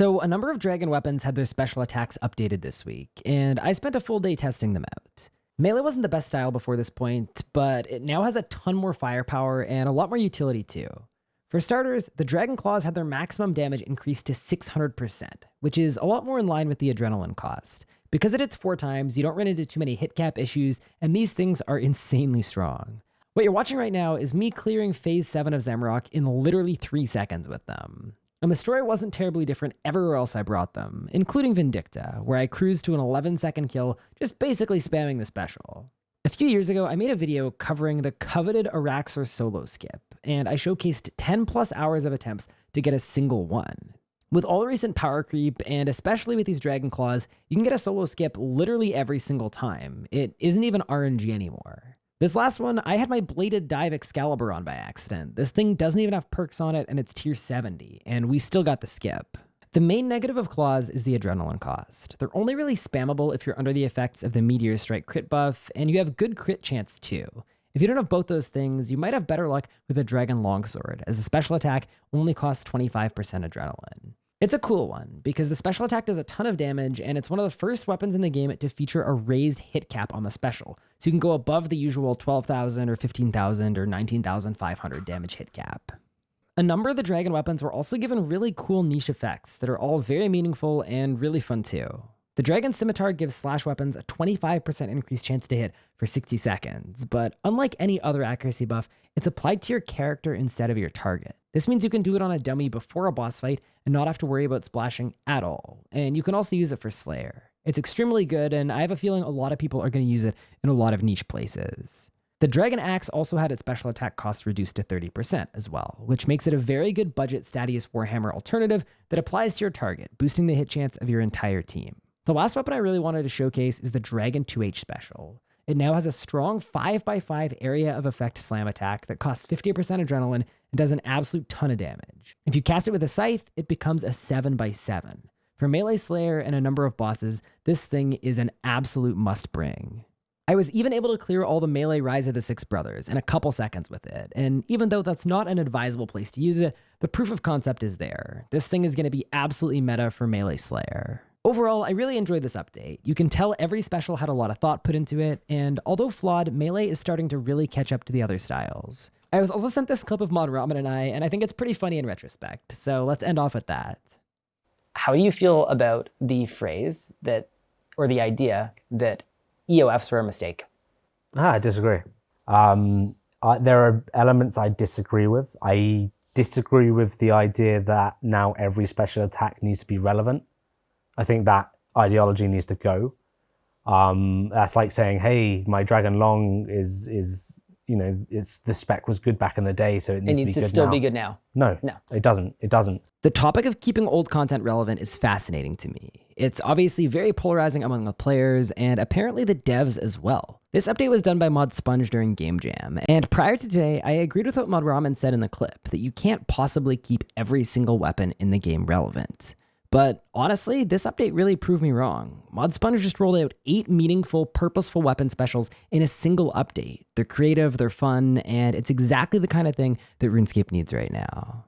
So, a number of dragon weapons had their special attacks updated this week, and I spent a full day testing them out. Melee wasn't the best style before this point, but it now has a ton more firepower and a lot more utility too. For starters, the Dragon Claws had their maximum damage increased to 600%, which is a lot more in line with the adrenaline cost. Because it hits four times, you don't run into too many hit cap issues, and these things are insanely strong. What you're watching right now is me clearing Phase 7 of Zamorak in literally 3 seconds with them. And the story wasn't terribly different everywhere else I brought them, including Vindicta, where I cruised to an 11 second kill, just basically spamming the special. A few years ago, I made a video covering the coveted Araxxor solo skip, and I showcased 10 plus hours of attempts to get a single one. With all the recent power creep, and especially with these Dragon Claws, you can get a solo skip literally every single time. It isn't even RNG anymore. This last one, I had my Bladed Dive Excalibur on by accident. This thing doesn't even have perks on it, and it's tier 70, and we still got the skip. The main negative of claws is the adrenaline cost. They're only really spammable if you're under the effects of the Meteor Strike crit buff, and you have good crit chance too. If you don't have both those things, you might have better luck with a Dragon Longsword, as the special attack only costs 25% adrenaline. It's a cool one because the special attack does a ton of damage and it's one of the first weapons in the game to feature a raised hit cap on the special. So you can go above the usual 12,000 or 15,000 or 19,500 damage hit cap. A number of the dragon weapons were also given really cool niche effects that are all very meaningful and really fun too. The Dragon Scimitar gives slash weapons a 25% increased chance to hit for 60 seconds, but unlike any other accuracy buff, it's applied to your character instead of your target. This means you can do it on a dummy before a boss fight and not have to worry about splashing at all, and you can also use it for Slayer. It's extremely good, and I have a feeling a lot of people are going to use it in a lot of niche places. The Dragon Axe also had its special attack cost reduced to 30% as well, which makes it a very good budget Statius Warhammer alternative that applies to your target, boosting the hit chance of your entire team. The last weapon I really wanted to showcase is the Dragon 2H special. It now has a strong 5x5 area of effect slam attack that costs 50% adrenaline and does an absolute ton of damage. If you cast it with a scythe, it becomes a 7x7. For Melee Slayer and a number of bosses, this thing is an absolute must bring. I was even able to clear all the melee Rise of the Six Brothers in a couple seconds with it, and even though that's not an advisable place to use it, the proof of concept is there. This thing is going to be absolutely meta for Melee Slayer. Overall, I really enjoyed this update. You can tell every special had a lot of thought put into it, and although flawed, Melee is starting to really catch up to the other styles. I was also sent this clip of Mod Ramen and I, and I think it's pretty funny in retrospect, so let's end off with that. How do you feel about the phrase that, or the idea that EOFs were a mistake? Ah, I disagree. Um, I, there are elements I disagree with. I disagree with the idea that now every special attack needs to be relevant. I think that ideology needs to go. Um, that's like saying, "Hey, my Dragon Long is is you know it's the spec was good back in the day, so it needs, it needs to, be to still now. be good now." No, no, it doesn't. It doesn't. The topic of keeping old content relevant is fascinating to me. It's obviously very polarizing among the players and apparently the devs as well. This update was done by Mod Sponge during Game Jam, and prior to today, I agreed with what Mod Ramen said in the clip that you can't possibly keep every single weapon in the game relevant. But honestly, this update really proved me wrong. Mod Sponge just rolled out eight meaningful, purposeful weapon specials in a single update. They're creative, they're fun, and it's exactly the kind of thing that RuneScape needs right now.